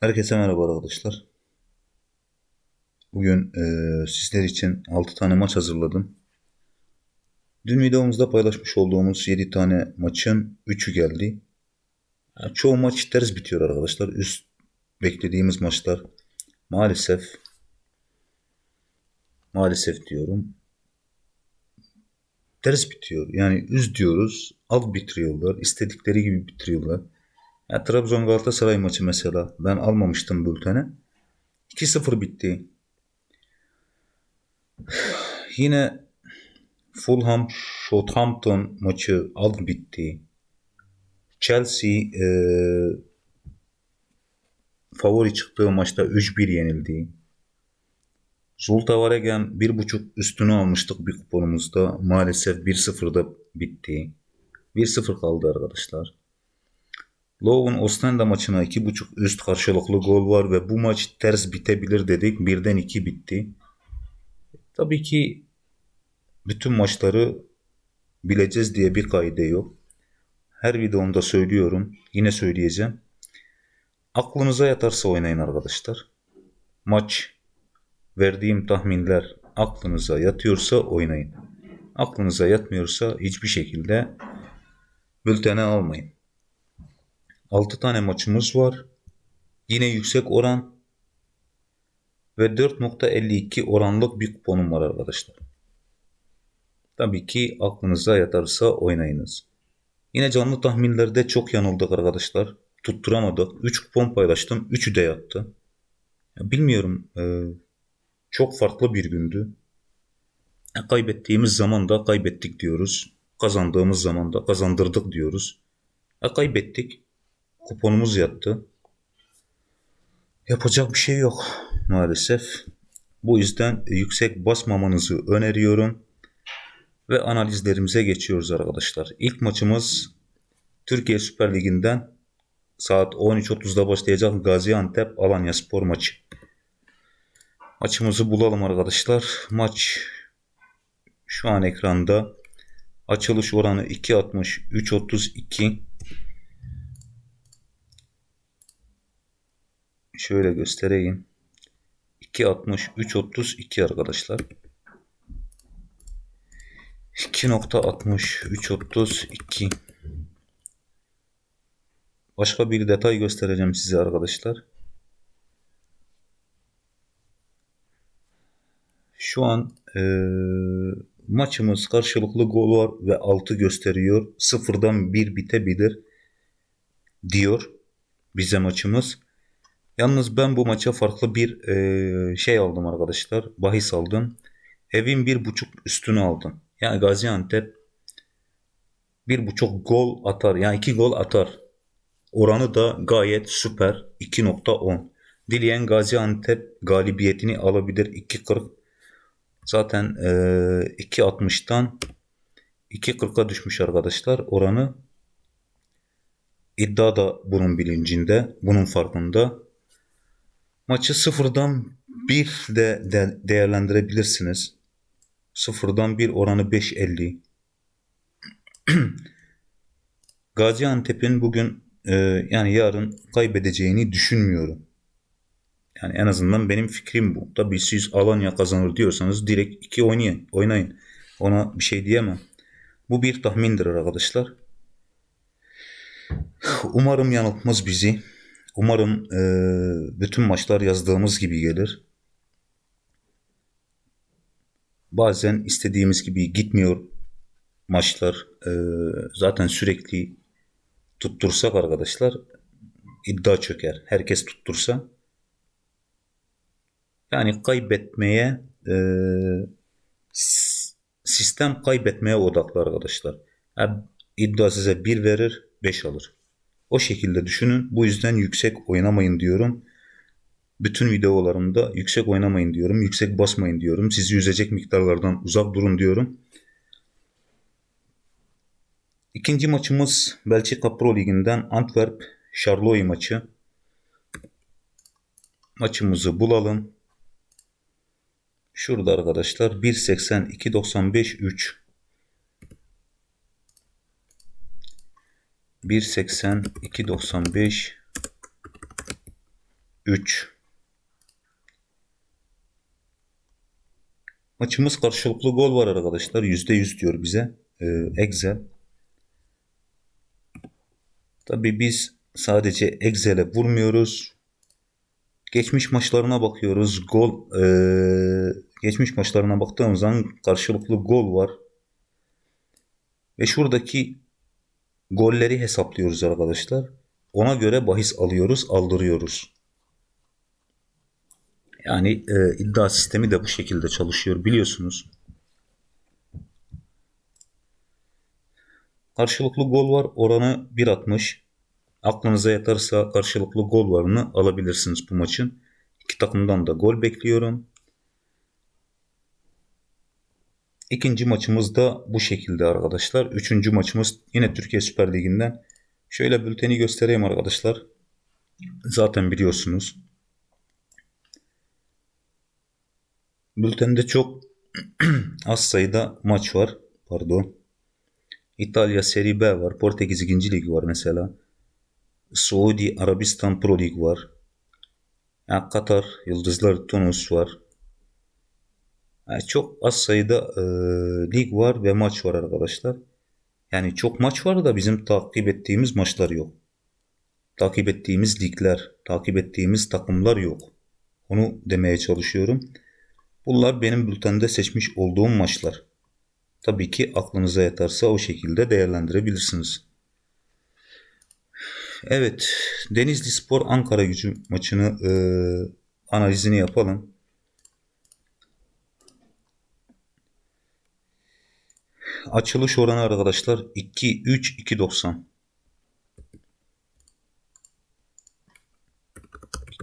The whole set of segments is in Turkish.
Herkese merhaba arkadaşlar. Bugün eee, sizler için 6 tane maç hazırladım. Dün videomuzda paylaşmış olduğumuz 7 tane maçın 3'ü geldi. Yani çoğu maç ters bitiyor arkadaşlar. Üst beklediğimiz maçlar maalesef maalesef diyorum ters bitiyor. Yani üz diyoruz, alt bitiriyorlar, istedikleri gibi bitiriyorlar. Ya Trabzon Galatasaray maçı mesela ben almamıştım bültene. 2-0 bitti. Yine Fulham Southampton maçı alt bitti. Chelsea e, favori çıktığı maçta 3-1 yenildi. Zulte Waregem 1.5 üstünü almıştık bir kuponumuzda. Maalesef 1-0'da bitti. 1-0 kaldı arkadaşlar. Logan Ostende maçına 2.5 üst karşılıklı gol var ve bu maç ters bitebilir dedik. Birden 2 bitti. Tabii ki bütün maçları bileceğiz diye bir kaide yok. Her videomda söylüyorum. Yine söyleyeceğim. Aklınıza yatarsa oynayın arkadaşlar. Maç verdiğim tahminler aklınıza yatıyorsa oynayın. Aklınıza yatmıyorsa hiçbir şekilde bültene almayın. 6 tane maçımız var. Yine yüksek oran ve 4.52 oranlık bir kuponum var arkadaşlar. Tabii ki aklınıza yatarsa oynayınız. Yine canlı tahminlerde çok yanıldık arkadaşlar. Tutturamadık. 3 kupon paylaştım. 3'ü de yattı. Ya bilmiyorum. e, çok farklı bir gündü. Kaybettiğimiz zaman da kaybettik diyoruz. Kazandığımız zaman da kazandırdık diyoruz. Kaybettik. Kuponumuz yattı. Yapacak bir şey yok maalesef. Bu yüzden yüksek basmamanızı öneriyorum. Ve analizlerimize geçiyoruz arkadaşlar. İlk maçımız Türkiye Süper Ligi'nden saat 13.30'da başlayacak Gaziantep Alanya Spor maçı. Maçımızı bulalım arkadaşlar. Maç şu an ekranda. Açılış oranı 2.60 3.32 Şöyle göstereyim. 2.60 3.32 arkadaşlar. 2.60 3.32 Başka bir detay göstereceğim size arkadaşlar. Şu an e, maçımız karşılıklı gol var ve 6 gösteriyor. Sıfırdan 1 bitebilir diyor bize maçımız. Yalnız ben bu maça farklı bir e, şey aldım arkadaşlar. Bahis aldım. Evin bir buçuk üstünü aldım. Yani Gaziantep bir buçuk gol atar. Yani iki gol atar. Oranı da gayet süper. 2.10. Dileyen Gaziantep galibiyetini alabilir. 2.40 zaten e, 2.60'tan 2.40'a düşmüş arkadaşlar. Oranı iddia da bunun bilincinde. Bunun farkında. Maçı sıfırdan bir de, de değerlendirebilirsiniz. Sıfırdan bir oranı 5.50. Gaziantep'in bugün e, yani yarın kaybedeceğini düşünmüyorum. Yani en azından benim fikrim bu. Tabii siz Alanya kazanır diyorsanız direkt 2 oynayın. Oynayın. Ona bir şey diyemem. Bu bir tahmindir arkadaşlar. Umarım yanıltmaz bizi. Umarım e, bütün maçlar yazdığımız gibi gelir. Bazen istediğimiz gibi gitmiyor maçlar. E, zaten sürekli tuttursak arkadaşlar iddia çöker. Herkes tuttursa. Yani kaybetmeye e, sistem kaybetmeye odaklı arkadaşlar. Yani iddia size 1 verir 5 alır. O şekilde düşünün. Bu yüzden yüksek oynamayın diyorum. Bütün videolarımda yüksek oynamayın diyorum. Yüksek basmayın diyorum. Sizi yüzecek miktarlardan uzak durun diyorum. İkinci maçımız Belçika Pro Ligi'nden Antwerp Charleroi maçı. Maçımızı bulalım. Şurada arkadaşlar 1.80 2.95 3 1.80 2.95 3 Maçımız karşılıklı gol var arkadaşlar. %100 diyor bize. Ee, Excel. Tabi biz sadece Excel'e vurmuyoruz. Geçmiş maçlarına bakıyoruz. Gol ee, geçmiş maçlarına baktığımız zaman karşılıklı gol var. Ve şuradaki golleri hesaplıyoruz arkadaşlar. Ona göre bahis alıyoruz, aldırıyoruz. Yani e, iddia sistemi de bu şekilde çalışıyor biliyorsunuz. Karşılıklı gol var. Oranı 1.60. Aklınıza yatarsa karşılıklı gol varını alabilirsiniz bu maçın. İki takımdan da gol bekliyorum. İkinci maçımız da bu şekilde arkadaşlar. Üçüncü maçımız yine Türkiye Süper Ligi'nden. Şöyle bülteni göstereyim arkadaşlar. Zaten biliyorsunuz. Bültende çok az sayıda maç var. Pardon. İtalya Serie B var. Portekiz 2. Lig var mesela. Suudi Arabistan Pro Lig var. Yani Katar Yıldızlar Tunus var. Yani çok az sayıda e, lig var ve maç var arkadaşlar. Yani çok maç var da bizim takip ettiğimiz maçlar yok. Takip ettiğimiz ligler, takip ettiğimiz takımlar yok. Onu demeye çalışıyorum. Bunlar benim bültende seçmiş olduğum maçlar. Tabii ki aklınıza yatarsa o şekilde değerlendirebilirsiniz. Evet, Denizli Spor Ankara gücü maçını e, analizini yapalım. Açılış oranı arkadaşlar 2 3 2.90.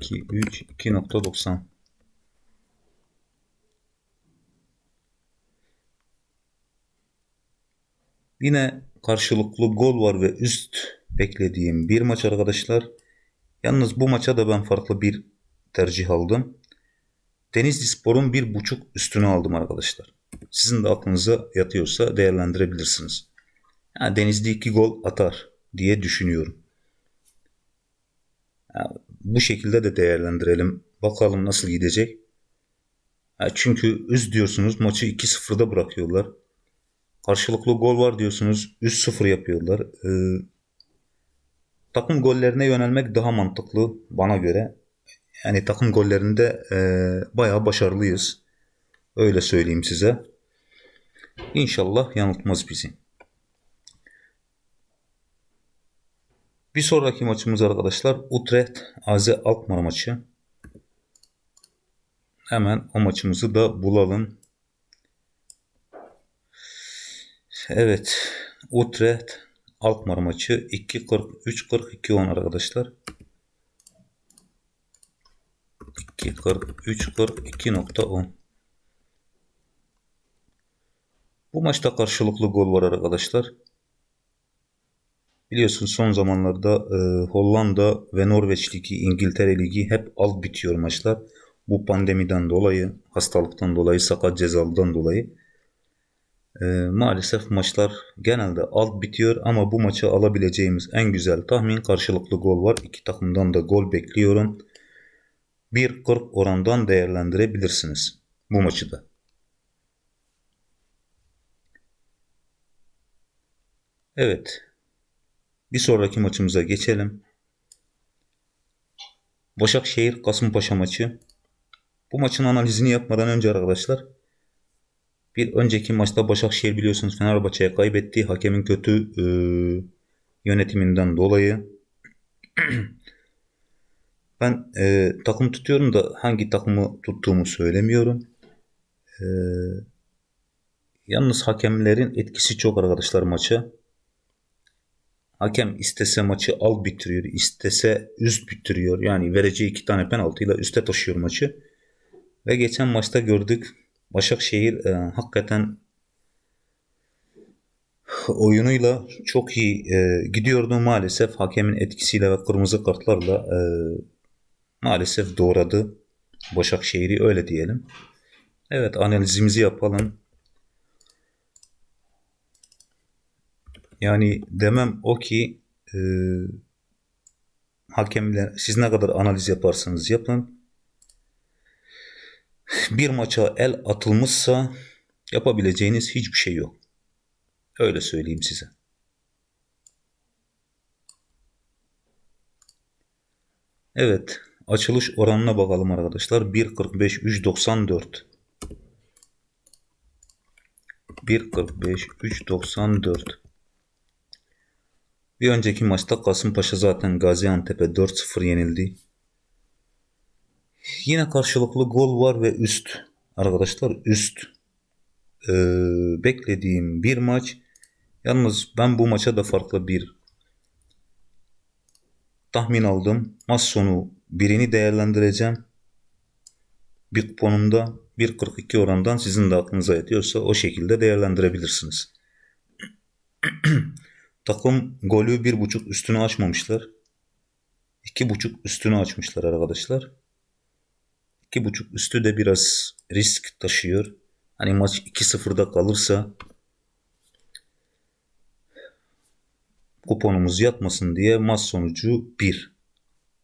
2 3 2.90. Yine karşılıklı gol var ve üst beklediğim bir maç arkadaşlar. Yalnız bu maça da ben farklı bir tercih aldım. Denizli Spor'un bir buçuk üstünü aldım arkadaşlar. Sizin de aklınıza yatıyorsa değerlendirebilirsiniz. Yani Denizli iki gol atar diye düşünüyorum. Yani bu şekilde de değerlendirelim. Bakalım nasıl gidecek. Yani çünkü üst diyorsunuz maçı 2-0'da bırakıyorlar. Karşılıklı gol var diyorsunuz 3-0 yapıyorlar. Ee, takım gollerine yönelmek daha mantıklı bana göre. Yani takım gollerinde e, bayağı başarılıyız. Öyle söyleyeyim size. İnşallah yanıltmaz bizi. Bir sonraki maçımız arkadaşlar Utrecht AZ Alkmaar maçı. Hemen o maçımızı da bulalım. Evet. Utrecht Alkmaar maçı 2.43-42-10 arkadaşlar. 2.43-42.10 Bu maçta karşılıklı gol var arkadaşlar. Biliyorsun son zamanlarda e, Hollanda ve Norveç Ligi, İngiltere Ligi hep alt bitiyor maçlar. Bu pandemiden dolayı, hastalıktan dolayı, sakat cezalıdan dolayı. E, maalesef maçlar genelde alt bitiyor ama bu maçı alabileceğimiz en güzel tahmin karşılıklı gol var. İki takımdan da gol bekliyorum. 1.40 orandan değerlendirebilirsiniz bu maçı da. Evet. Bir sonraki maçımıza geçelim. Başakşehir Kasımpaşa maçı. Bu maçın analizini yapmadan önce arkadaşlar bir önceki maçta Başakşehir biliyorsunuz Fenerbahçe'ye kaybetti. Hakemin kötü e, yönetiminden dolayı. ben e, takım tutuyorum da hangi takımı tuttuğumu söylemiyorum. E, yalnız hakemlerin etkisi çok arkadaşlar maça. Hakem istese maçı al bitiriyor, istese üst bitiriyor. Yani vereceği iki tane penaltıyla üste taşıyor maçı. Ve geçen maçta gördük Başakşehir e, hakikaten oyunuyla çok iyi e, gidiyordu maalesef hakemin etkisiyle ve kırmızı kartlarla e, maalesef doğradı Başakşehir'i öyle diyelim. Evet analizimizi yapalım. Yani demem o ki e, hakemler siz ne kadar analiz yaparsanız yapın. Bir maça el atılmışsa yapabileceğiniz hiçbir şey yok. Öyle söyleyeyim size. Evet. Açılış oranına bakalım arkadaşlar. 1.45 3.94 1.45 3.94 Bir önceki maçta Kasımpaşa zaten Gaziantep'e 4-0 yenildi. Yine karşılıklı gol var ve üst. Arkadaşlar üst. Ee, beklediğim bir maç. Yalnız ben bu maça da farklı bir tahmin aldım. Maç sonu birini değerlendireceğim. Bir kuponumda 1.42 orandan sizin de aklınıza yatıyorsa o şekilde değerlendirebilirsiniz. Takım golü 1.5 üstünü açmamışlar. 2.5 üstünü açmışlar arkadaşlar. 2.5 üstü de biraz risk taşıyor. Hani maç 2-0'da kalırsa kuponumuz yatmasın diye maç sonucu 1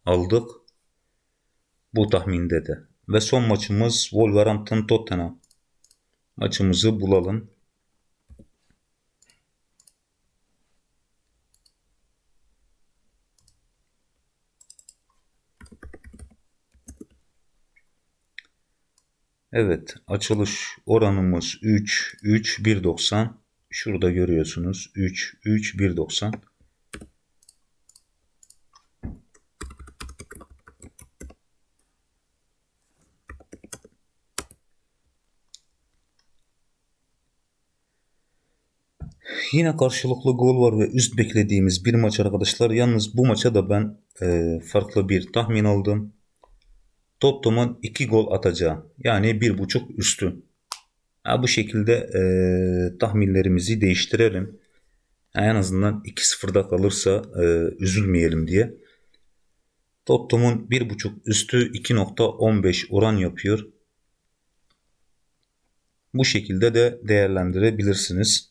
aldık. Bu tahminde de. Ve son maçımız Wolverhampton Tottenham. Maçımızı bulalım. Evet, açılış oranımız 3 3 1.90. Şurada görüyorsunuz 3 3 1.90. Yine karşılıklı gol var ve üst beklediğimiz bir maç arkadaşlar. Yalnız bu maça da ben e, farklı bir tahmin aldım. Tottenham'ın 2 gol atacağı yani 1.5 üstü. Ha, bu şekilde e, tahminlerimizi değiştirelim. En azından 2-0'da kalırsa e, üzülmeyelim diye. Tottenham'ın 1.5 üstü 2.15 oran yapıyor. Bu şekilde de değerlendirebilirsiniz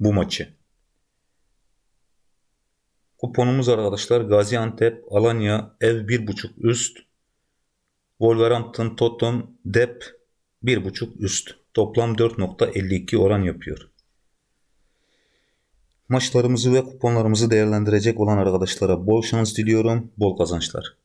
bu maçı. Kuponumuz arkadaşlar Gaziantep, Alanya, ev 1.5 üst, Wolverhampton, Tottenham, Dep 1.5 üst. Toplam 4.52 oran yapıyor. Maçlarımızı ve kuponlarımızı değerlendirecek olan arkadaşlara bol şans diliyorum, bol kazançlar.